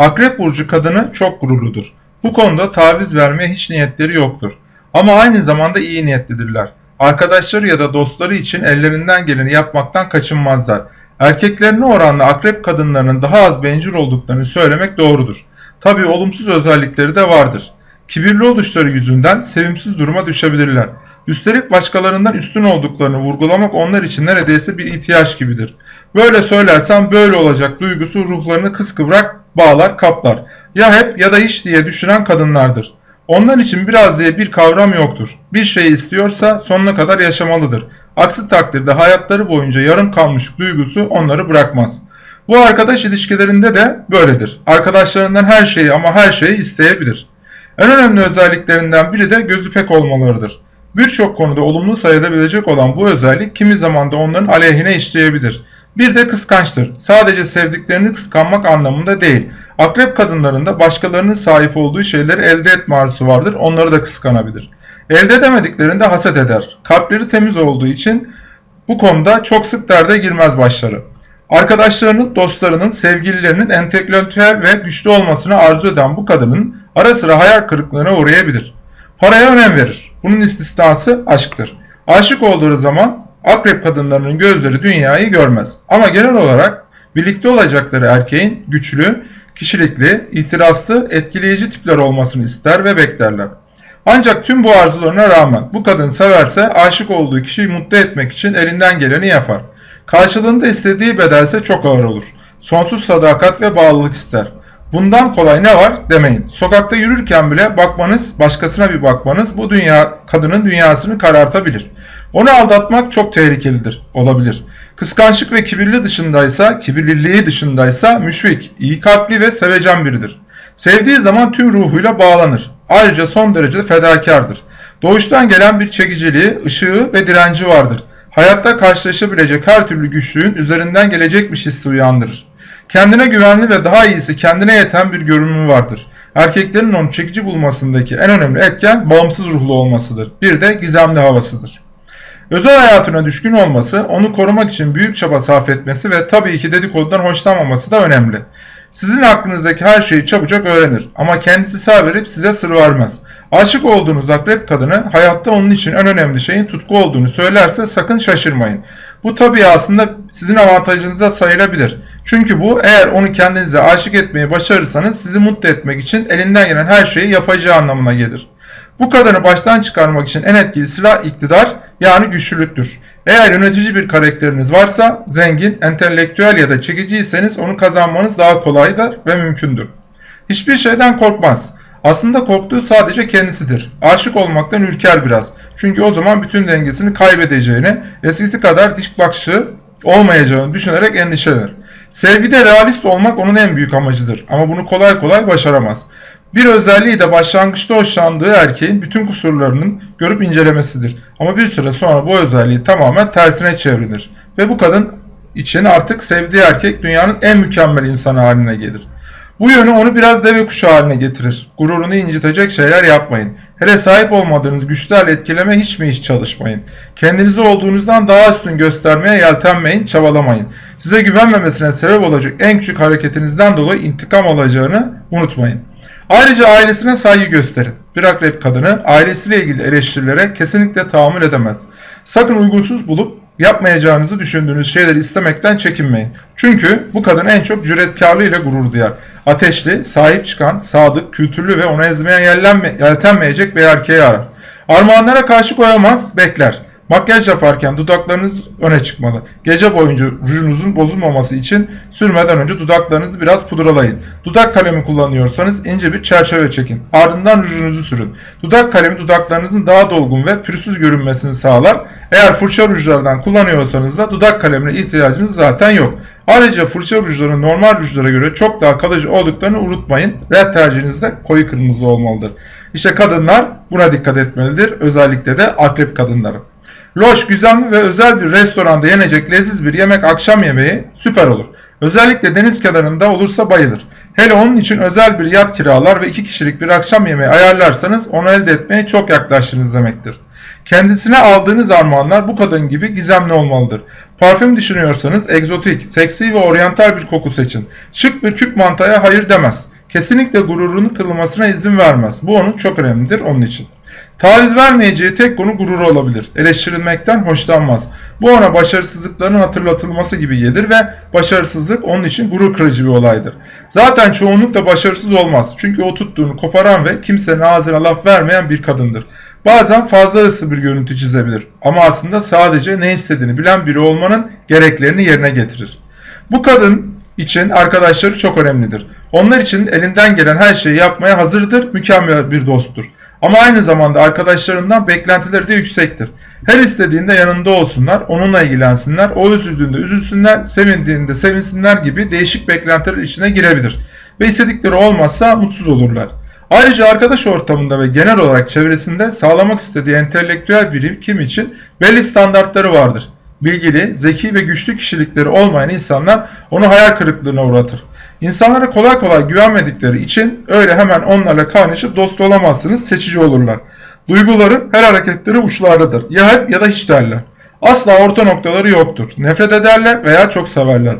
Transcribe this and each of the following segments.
Akrep burcu kadını çok gururludur. Bu konuda taviz vermeye hiç niyetleri yoktur. Ama aynı zamanda iyi niyetlidirler. Arkadaşları ya da dostları için ellerinden geleni yapmaktan kaçınmazlar. Erkeklerine oranla akrep kadınlarının daha az bencil olduklarını söylemek doğrudur. Tabii olumsuz özellikleri de vardır. Kibirli oluşları yüzünden sevimsiz duruma düşebilirler. Üstelik başkalarından üstün olduklarını vurgulamak onlar için neredeyse bir ihtiyaç gibidir. Böyle söylersem böyle olacak duygusu ruhlarını kıskıvrak bağlar kaplar. Ya hep ya da hiç diye düşünen kadınlardır. Onlar için biraz diye bir kavram yoktur. Bir şeyi istiyorsa sonuna kadar yaşamalıdır. Aksi takdirde hayatları boyunca yarım kalmış duygusu onları bırakmaz. Bu arkadaş ilişkilerinde de böyledir. Arkadaşlarından her şeyi ama her şeyi isteyebilir. En önemli özelliklerinden biri de gözü pek olmalarıdır. Birçok konuda olumlu sayılabilecek olan bu özellik kimi zaman da onların aleyhine işleyebilir. Bir de kıskançtır. Sadece sevdiklerini kıskanmak anlamında değil. Akrep kadınlarında başkalarının sahip olduğu şeyleri elde etme arzusu vardır. Onları da kıskanabilir. Elde edemediklerinde haset eder. Kalpleri temiz olduğu için bu konuda çok sık derde girmez başları. Arkadaşlarının, dostlarının, sevgililerinin entelektüel ve güçlü olmasını arzu eden bu kadının ara sıra hayal kırıklığına uğrayabilir. Paraya önem verir. Bunun istisnası aşktır. Aşık olduğu zaman akrep kadınlarının gözleri dünyayı görmez. Ama genel olarak birlikte olacakları erkeğin güçlü, kişilikli, itirazlı, etkileyici tipler olmasını ister ve beklerler. Ancak tüm bu arzularına rağmen bu kadın severse aşık olduğu kişiyi mutlu etmek için elinden geleni yapar. Karşılığında istediği bedelse çok ağır olur. Sonsuz sadakat ve bağlılık ister. Bundan kolay ne var demeyin. Sokakta yürürken bile bakmanız, başkasına bir bakmanız bu dünya kadının dünyasını karartabilir. Onu aldatmak çok tehlikelidir, olabilir. Kıskançlık ve kibirli dışındaysa, kibirliliği dışındaysa müşfik, iyi kalpli ve sevecen biridir. Sevdiği zaman tüm ruhuyla bağlanır. Ayrıca son derece fedakardır. Doğuştan gelen bir çekiciliği, ışığı ve direnci vardır. Hayatta karşılaşabilecek her türlü güçlüğün üzerinden gelecekmiş hissi uyandırır. Kendine güvenli ve daha iyisi kendine yeten bir görünümü vardır. Erkeklerin onu çekici bulmasındaki en önemli etken bağımsız ruhlu olmasıdır. Bir de gizemli havasıdır. Özel hayatına düşkün olması, onu korumak için büyük çaba sarf etmesi ve tabii ki dedikodudan hoşlanmaması da önemli. Sizin aklınızdaki her şeyi çabucak öğrenir ama kendisi sağ verip size sır vermez. Aşık olduğunuz akrep kadını hayatta onun için en önemli şeyin tutku olduğunu söylerse sakın şaşırmayın. Bu tabii aslında sizin avantajınıza sayılabilir. Çünkü bu eğer onu kendinize aşık etmeyi başarırsanız sizi mutlu etmek için elinden gelen her şeyi yapacağı anlamına gelir. Bu kadını baştan çıkarmak için en etkili silah iktidar yani güçlülüktür. Eğer yönetici bir karakteriniz varsa zengin, entelektüel ya da çekiciyseniz onu kazanmanız daha kolaydır ve mümkündür. Hiçbir şeyden korkmaz. Aslında korktuğu sadece kendisidir. Aşık olmaktan ürker biraz. Çünkü o zaman bütün dengesini kaybedeceğini, eskisi kadar dik bakışı olmayacağını düşünerek endişelenir. Sevgide realist olmak onun en büyük amacıdır ama bunu kolay kolay başaramaz. Bir özelliği de başlangıçta hoşlandığı erkeğin bütün kusurlarının görüp incelemesidir. Ama bir süre sonra bu özelliği tamamen tersine çevrilir. Ve bu kadın için artık sevdiği erkek dünyanın en mükemmel insanı haline gelir. Bu yönü onu biraz deve kuşu haline getirir. Gururunu incitecek şeyler yapmayın. Hele sahip olmadığınız güçlerle etkileme hiç mi hiç çalışmayın. Kendinizi olduğunuzdan daha üstün göstermeye yeltenmeyin, çabalamayın. Size güvenmemesine sebep olacak en küçük hareketinizden dolayı intikam alacağını unutmayın. Ayrıca ailesine saygı gösterin. Bir akrep kadını ailesiyle ilgili eleştirilere kesinlikle tahammül edemez. Sakın uygunsuz bulup yapmayacağınızı düşündüğünüz şeyleri istemekten çekinmeyin. Çünkü bu kadın en çok cüretkarlığıyla gurur duyar. Ateşli, sahip çıkan, sadık, kültürlü ve onu ezmeye yeltenmeyecek bir erkeği arar. Armağanlara karşı koyamaz, bekler. Makyaj yaparken dudaklarınız öne çıkmalı. Gece boyunca rujunuzun bozulmaması için sürmeden önce dudaklarınızı biraz pudralayın. Dudak kalemi kullanıyorsanız ince bir çerçeve çekin. Ardından rujunuzu sürün. Dudak kalemi dudaklarınızın daha dolgun ve pürüzsüz görünmesini sağlar. Eğer fırça rujlardan kullanıyorsanız da dudak kalemine ihtiyacınız zaten yok. Ayrıca fırça rujlarının normal rujlara göre çok daha kalıcı olduklarını unutmayın. Red tercihiniz de koyu kırmızı olmalıdır. İşte kadınlar buna dikkat etmelidir. Özellikle de akrep kadınları. Loş, güzel ve özel bir restoranda yenecek leziz bir yemek akşam yemeği süper olur. Özellikle deniz kenarında olursa bayılır. Hele onun için özel bir yat kiralar ve iki kişilik bir akşam yemeği ayarlarsanız onu elde etmeye çok yaklaştınız demektir. Kendisine aldığınız armağanlar bu kadın gibi gizemli olmalıdır. Parfüm düşünüyorsanız egzotik, seksi ve oryantal bir koku seçin. Şık bir küp mantaya hayır demez. Kesinlikle gururunu kırılmasına izin vermez. Bu onun çok önemlidir onun için. Taviz vermeyeceği tek konu gururu olabilir. Eleştirilmekten hoşlanmaz. Bu ona başarısızlıklarının hatırlatılması gibi gelir ve başarısızlık onun için gurur kırıcı bir olaydır. Zaten çoğunlukla başarısız olmaz. Çünkü o tuttuğunu koparan ve kimsenin ağzına laf vermeyen bir kadındır. Bazen fazla hırslı bir görüntü çizebilir ama aslında sadece ne istediğini bilen biri olmanın gereklerini yerine getirir. Bu kadın için arkadaşları çok önemlidir. Onlar için elinden gelen her şeyi yapmaya hazırdır, mükemmel bir dosttur. Ama aynı zamanda arkadaşlarından beklentileri de yüksektir. Her istediğinde yanında olsunlar, onunla ilgilensinler, o üzüldüğünde üzülsünler, sevindiğinde sevinsinler gibi değişik beklentiler içine girebilir. Ve istedikleri olmazsa mutsuz olurlar. Ayrıca arkadaş ortamında ve genel olarak çevresinde sağlamak istediği entelektüel birikim için belli standartları vardır. Bilgili, zeki ve güçlü kişilikleri olmayan insanlar onu hayal kırıklığına uğratır. İnsanlara kolay kolay güvenmedikleri için öyle hemen onlarla kaynaşıp dost olamazsınız, seçici olurlar. Duyguları her hareketleri uçlardadır. Ya hep ya da hiç derler. Asla orta noktaları yoktur. Nefret ederler veya çok severler.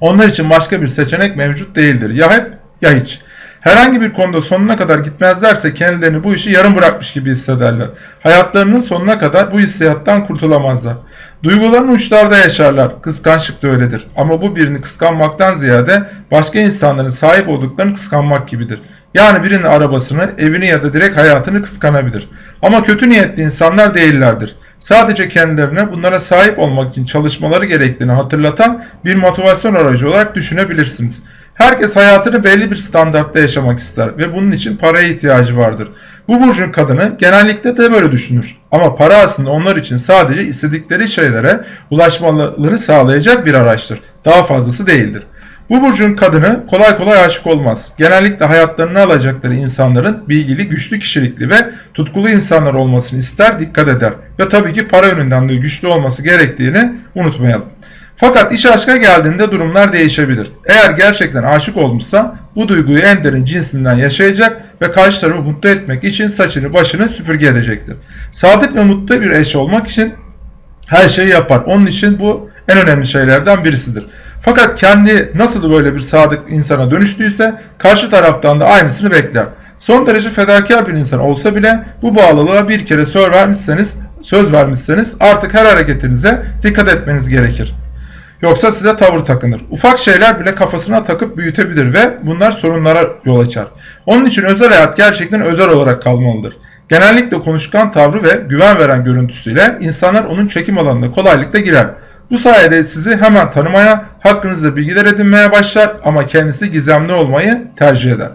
Onlar için başka bir seçenek mevcut değildir. Ya hep ya hiç. Herhangi bir konuda sonuna kadar gitmezlerse kendilerini bu işi yarım bırakmış gibi hissederler. Hayatlarının sonuna kadar bu hissiyattan kurtulamazlar. Duyguların uçlarda yaşarlar. Kıskançlık da öyledir. Ama bu birini kıskanmaktan ziyade başka insanların sahip olduklarını kıskanmak gibidir. Yani birinin arabasını, evini ya da direkt hayatını kıskanabilir. Ama kötü niyetli insanlar değillerdir. Sadece kendilerine bunlara sahip olmak için çalışmaları gerektiğini hatırlatan bir motivasyon aracı olarak düşünebilirsiniz. Herkes hayatını belli bir standartta yaşamak ister ve bunun için paraya ihtiyacı vardır. Bu burcun kadını genellikle de böyle düşünür. Ama para aslında onlar için sadece istedikleri şeylere ulaşmalarını sağlayacak bir araçtır. Daha fazlası değildir. Bu burcun kadını kolay kolay aşık olmaz. Genellikle hayatlarını alacakları insanların bilgili, güçlü kişilikli ve tutkulu insanlar olmasını ister, dikkat eder. Ve tabii ki para yönünden de güçlü olması gerektiğini unutmayalım. Fakat iş aşka geldiğinde durumlar değişebilir. Eğer gerçekten aşık olmuşsa bu duyguyu en derin cinsinden yaşayacak ve karşı tarafı mutlu etmek için saçını başını süpürge edecektir. Sadık ve mutlu bir eş olmak için her şeyi yapar. Onun için bu en önemli şeylerden birisidir. Fakat kendi nasıl böyle bir sadık insana dönüştüyse karşı taraftan da aynısını bekler. Son derece fedakar bir insan olsa bile bu bağlılığa bir kere söz vermişseniz, söz vermişseniz artık her hareketinize dikkat etmeniz gerekir. Yoksa size tavır takınır. Ufak şeyler bile kafasına takıp büyütebilir ve bunlar sorunlara yol açar. Onun için özel hayat gerçekten özel olarak kalmalıdır. Genellikle konuşkan tavrı ve güven veren görüntüsüyle insanlar onun çekim alanına kolaylıkla girer. Bu sayede sizi hemen tanımaya, hakkınızda bilgiler edinmeye başlar ama kendisi gizemli olmayı tercih eder.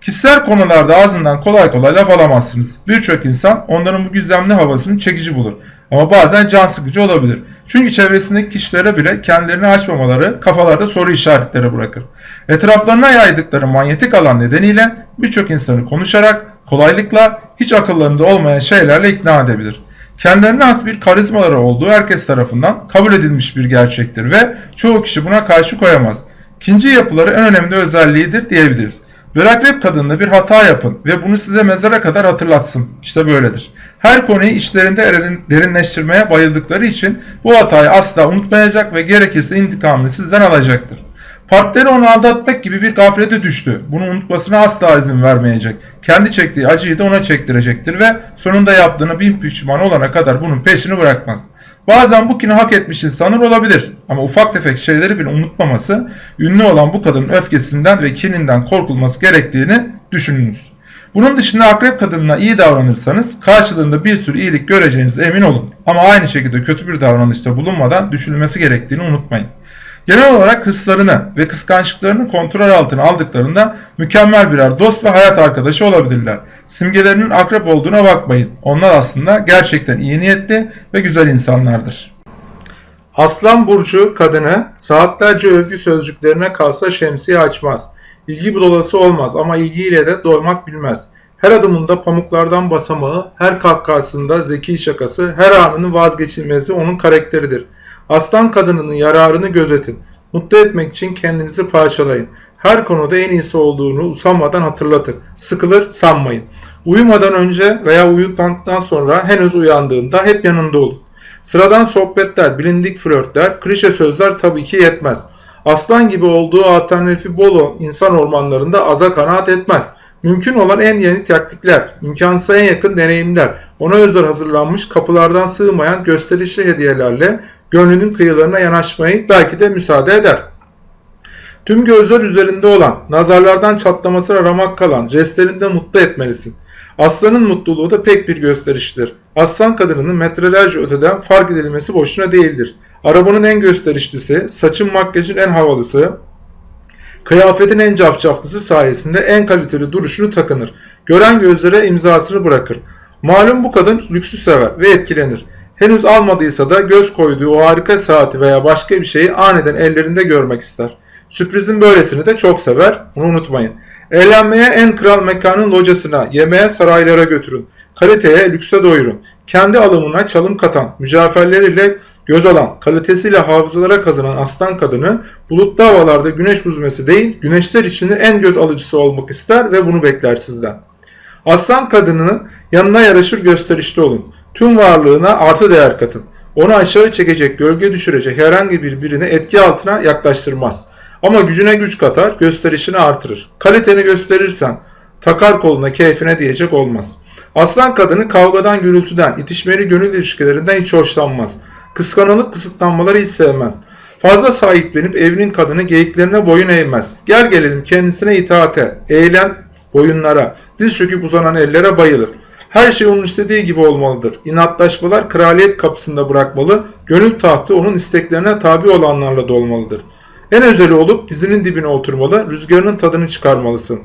Kişisel konularda ağzından kolay kolay laf alamazsınız. Birçok insan onların bu gizemli havasını çekici bulur. Ama bazen can sıkıcı olabilir. Çünkü çevresindeki kişilere bile kendilerini açmamaları kafalarda soru işaretleri bırakır. Etraflarına yaydıkları manyetik alan nedeniyle birçok insanı konuşarak kolaylıkla hiç akıllarında olmayan şeylerle ikna edebilir. Kendilerine has bir karizmaları olduğu herkes tarafından kabul edilmiş bir gerçektir ve çoğu kişi buna karşı koyamaz. İkinci yapıları en önemli özelliğidir diyebiliriz. Bir akrep kadınla bir hata yapın ve bunu size mezara kadar hatırlatsın. İşte böyledir. Her konuyu içlerinde derinleştirmeye bayıldıkları için bu hatayı asla unutmayacak ve gerekirse intikamını sizden alacaktır. Partneri onu aldatmak gibi bir gaflete düştü. Bunu unutmasına asla izin vermeyecek. Kendi çektiği acıyı da ona çektirecektir ve sonunda yaptığını bin pişman olana kadar bunun peşini bırakmaz. Bazen bu kini hak etmiş insanlar olabilir ama ufak tefek şeyleri bile unutmaması, ünlü olan bu kadının öfkesinden ve kininden korkulması gerektiğini düşününüz. Bunun dışında akrep kadınına iyi davranırsanız karşılığında bir sürü iyilik göreceğinize emin olun. Ama aynı şekilde kötü bir davranışta bulunmadan düşünülmesi gerektiğini unutmayın. Genel olarak hırslarını ve kıskançlıklarını kontrol altına aldıklarında mükemmel birer dost ve hayat arkadaşı olabilirler. Simgelerinin akrep olduğuna bakmayın. Onlar aslında gerçekten iyi niyetli ve güzel insanlardır. Aslan burcu kadını saatlerce övgü sözcüklerine kalsa şemsiye açmaz. İlgi budolası olmaz ama ilgiyle de doymak bilmez. Her adımında pamuklardan basamağı, her kahkahasında zeki şakası, her anının vazgeçilmezi onun karakteridir. Aslan kadınının yararını gözetin. Mutlu etmek için kendinizi parçalayın. Her konuda en iyisi olduğunu usanmadan hatırlatın. Sıkılır sanmayın. Uyumadan önce veya uyuduktan sonra henüz uyandığında hep yanında olun. Sıradan sohbetler, bilindik flörtler, klişe sözler tabii ki yetmez. Aslan gibi olduğu alternatifi bol insan ormanlarında aza kanaat etmez. Mümkün olan en yeni taktikler, imkansıza en yakın deneyimler, ona özel hazırlanmış kapılardan sığmayan gösterişli hediyelerle gönlünün kıyılarına yanaşmayı belki de müsaade eder. Tüm gözler üzerinde olan, nazarlardan çatlamasına ramak kalan, jestlerinde mutlu etmelisin. Aslanın mutluluğu da pek bir gösteriştir. Aslan kadınının metrelerce öteden fark edilmesi boşuna değildir. Arabanın en gösterişlisi, saçın makyajın en havalısı, kıyafetin en cafcaflısı sayesinde en kaliteli duruşunu takınır. Gören gözlere imzasını bırakır. Malum bu kadın lüksü sever ve etkilenir. Henüz almadıysa da göz koyduğu o harika saati veya başka bir şeyi aniden ellerinde görmek ister. Sürprizin böylesini de çok sever, bunu unutmayın. Eğlenmeye en kral mekanın locasına, yemeğe saraylara götürün. Kaliteye, lükse doyurun. Kendi alımına çalım katan, mücaferleriyle göz alan, kalitesiyle hafızalara kazanan aslan kadını bulutlu havalarda güneş huzmesi değil, güneşler içinde en göz alıcısı olmak ister ve bunu bekler sizden. Aslan kadını yanına yaraşır gösterişte olun. Tüm varlığına artı değer katın. Onu aşağı çekecek, gölge düşürecek herhangi bir birini etki altına yaklaştırmaz. Ama gücüne güç katar, gösterişini artırır. Kaliteni gösterirsen takar koluna keyfine diyecek olmaz. Aslan kadını kavgadan, gürültüden, itişmeli gönül ilişkilerinden hiç hoşlanmaz. Kıskanılıp kısıtlanmaları hiç sevmez. Fazla sahiplenip evinin kadını geyiklerine boyun eğmez. Gel gelelim kendisine itaate, eğlen boyunlara, diz çöküp uzanan ellere bayılır. Her şey onun istediği gibi olmalıdır. İnatlaşmalar kraliyet kapısında bırakmalı, gönül tahtı onun isteklerine tabi olanlarla dolmalıdır. En özeli olup dizinin dibine oturmalı, rüzgarının tadını çıkarmalısın.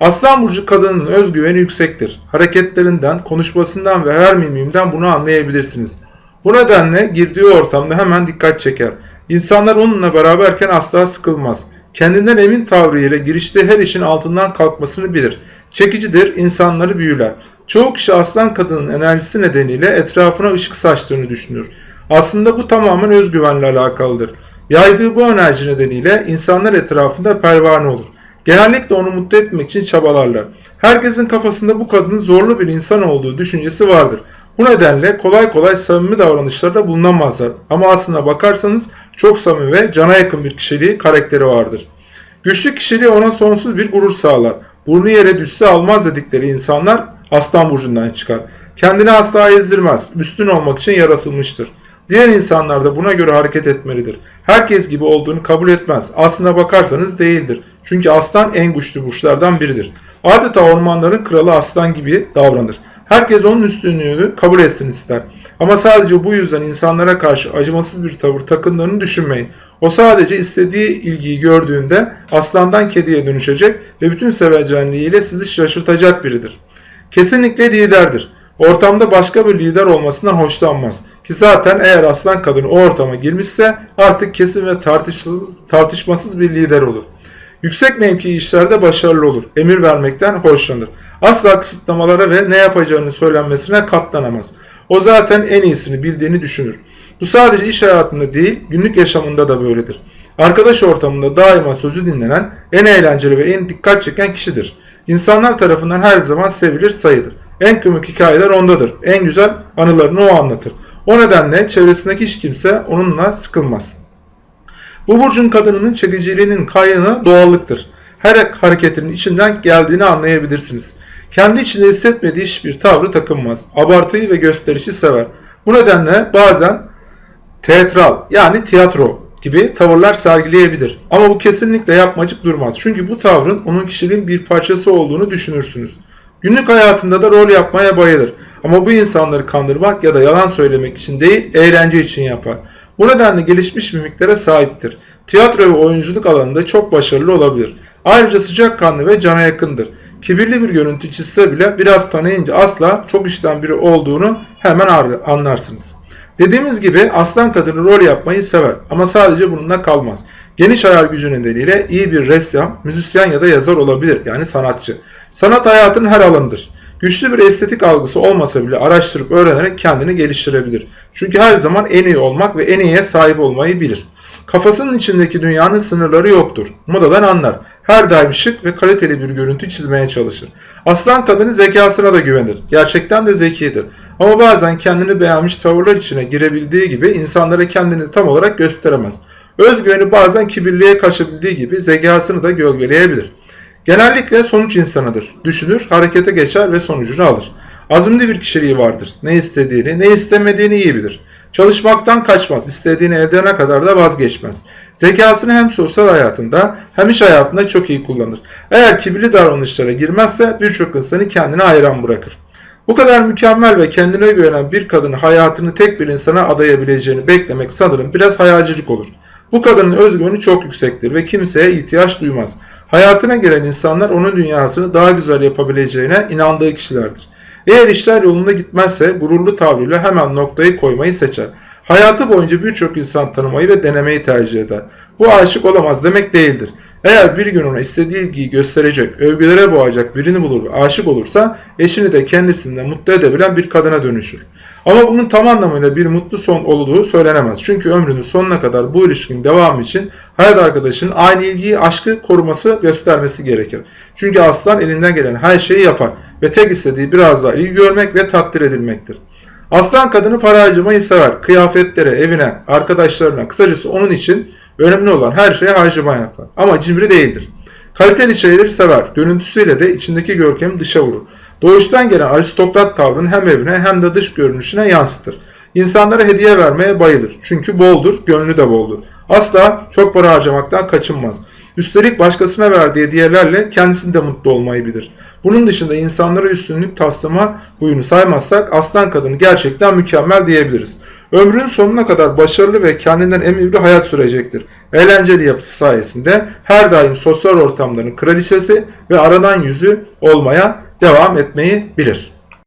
Aslan burcu kadının özgüveni yüksektir. Hareketlerinden, konuşmasından ve her mimimden bunu anlayabilirsiniz. Bu nedenle girdiği ortamda hemen dikkat çeker. İnsanlar onunla beraberken asla sıkılmaz. Kendinden emin tavrıyla girişte her işin altından kalkmasını bilir. Çekicidir, insanları büyüler. Çoğu kişi aslan kadının enerjisi nedeniyle etrafına ışık saçtığını düşünür. Aslında bu tamamen özgüvenle alakalıdır. Yaydığı bu enerji nedeniyle insanlar etrafında pervane olur. Genellikle onu mutlu etmek için çabalarlar. Herkesin kafasında bu kadının zorlu bir insan olduğu düşüncesi vardır. Bu nedenle kolay kolay samimi davranışlarda bulunamazlar. Ama aslına bakarsanız çok samimi ve cana yakın bir kişiliği, karakteri vardır. Güçlü kişiliği ona sonsuz bir gurur sağlar. Burnu yere düşse almaz dedikleri insanlar aslan burcundan çıkar. Kendini asla ezdirmez. Üstün olmak için yaratılmıştır. Diğer insanlar da buna göre hareket etmelidir. Herkes gibi olduğunu kabul etmez. Aslına bakarsanız değildir. Çünkü aslan en güçlü burçlardan biridir. Adeta ormanların kralı aslan gibi davranır. Herkes onun üstünlüğünü kabul etsin ister. Ama sadece bu yüzden insanlara karşı acımasız bir tavır takındığını düşünmeyin. O sadece istediği ilgiyi gördüğünde aslandan kediye dönüşecek ve bütün sevecenliğiyle sizi şaşırtacak biridir. Kesinlikle liderdir. Ortamda başka bir lider olmasından hoşlanmaz. Ki zaten eğer aslan kadın o ortama girmişse artık kesin ve tartışmasız bir lider olur. Yüksek mevki işlerde başarılı olur. Emir vermekten hoşlanır. Asla kısıtlamalara ve ne yapacağını söylenmesine katlanamaz. O zaten en iyisini bildiğini düşünür. Bu sadece iş hayatında değil, günlük yaşamında da böyledir. Arkadaş ortamında daima sözü dinlenen, en eğlenceli ve en dikkat çeken kişidir. İnsanlar tarafından her zaman sevilir sayılır. En komik hikayeler ondadır. En güzel anılarını o anlatır. O nedenle çevresindeki hiç kimse onunla sıkılmaz. Bu burcun kadınının çekiciliğinin kaynağı doğallıktır. Her hareketinin içinden geldiğini anlayabilirsiniz. Kendi içinde hissetmediği hiçbir tavrı takınmaz. Abartıyı ve gösterişi sever. Bu nedenle bazen teatral yani tiyatro gibi tavırlar sergileyebilir. Ama bu kesinlikle yapmacık durmaz. Çünkü bu tavrın onun kişiliğin bir parçası olduğunu düşünürsünüz. Günlük hayatında da rol yapmaya bayılır. Ama bu insanları kandırmak ya da yalan söylemek için değil, eğlence için yapar. Bu nedenle gelişmiş mimiklere sahiptir. Tiyatro ve oyunculuk alanında çok başarılı olabilir. Ayrıca sıcakkanlı ve cana yakındır. Kibirli bir görüntü çizse bile biraz tanıyınca asla çok işten biri olduğunu hemen anlarsınız. Dediğimiz gibi aslan kadını rol yapmayı sever ama sadece bununla kalmaz. Geniş hayal gücü nedeniyle iyi bir ressam, müzisyen ya da yazar olabilir yani sanatçı. Sanat hayatın her alanıdır. Güçlü bir estetik algısı olmasa bile araştırıp öğrenerek kendini geliştirebilir. Çünkü her zaman en iyi olmak ve en iyiye sahip olmayı bilir. Kafasının içindeki dünyanın sınırları yoktur. Modadan anlar. Her daim şık ve kaliteli bir görüntü çizmeye çalışır. Aslan kadını zekasına da güvenir. Gerçekten de zekidir. Ama bazen kendini beğenmiş tavırlar içine girebildiği gibi insanlara kendini tam olarak gösteremez. Özgüveni bazen kibirliğe kaçabildiği gibi zekasını da gölgeleyebilir. Genellikle sonuç insanıdır. Düşünür, harekete geçer ve sonucunu alır. Azimli bir kişiliği vardır. Ne istediğini, ne istemediğini iyi bilir. Çalışmaktan kaçmaz, istediğini elde edene kadar da vazgeçmez. Zekasını hem sosyal hayatında hem iş hayatında çok iyi kullanır. Eğer kibirli davranışlara girmezse birçok insanı kendine hayran bırakır. Bu kadar mükemmel ve kendine güvenen bir kadının hayatını tek bir insana adayabileceğini beklemek sanırım biraz hayalcilik olur. Bu kadının özgüveni çok yüksektir ve kimseye ihtiyaç duymaz. Hayatına gelen insanlar onun dünyasını daha güzel yapabileceğine inandığı kişilerdir. Eğer işler yolunda gitmezse gururlu tavrıyla hemen noktayı koymayı seçer. Hayatı boyunca birçok insan tanımayı ve denemeyi tercih eder. Bu aşık olamaz demek değildir. Eğer bir gün ona istediği ilgiyi gösterecek, övgülere boğacak birini bulur ve aşık olursa eşini de kendisinden mutlu edebilen bir kadına dönüşür. Ama bunun tam anlamıyla bir mutlu son olduğu söylenemez. Çünkü ömrünün sonuna kadar bu ilişkinin devamı için hayat arkadaşının aynı ilgiyi, aşkı koruması, göstermesi gerekir. Çünkü aslan elinden gelen her şeyi yapar ve tek istediği biraz daha ilgi görmek ve takdir edilmektir. Aslan kadını para harcamayı sever. Kıyafetlere, evine, arkadaşlarına, kısacası onun için önemli olan her şeye harcama yapar. Ama cimri değildir. Kaliteli şeyleri sever. Görüntüsüyle de içindeki görkemi dışa vurur. Doğuştan gelen aristokrat tavrını hem evine hem de dış görünüşüne yansıtır. İnsanlara hediye vermeye bayılır. Çünkü boldur, gönlü de boldur. Asla çok para harcamaktan kaçınmaz. Üstelik başkasına verdiği hediyelerle kendisini de mutlu olmayı bilir. Bunun dışında insanlara üstünlük taslama huyunu saymazsak aslan kadını gerçekten mükemmel diyebiliriz. Ömrünün sonuna kadar başarılı ve kendinden emin bir hayat sürecektir. Eğlenceli yapısı sayesinde her daim sosyal ortamların kraliçesi ve aradan yüzü olmaya devam etmeyi bilir.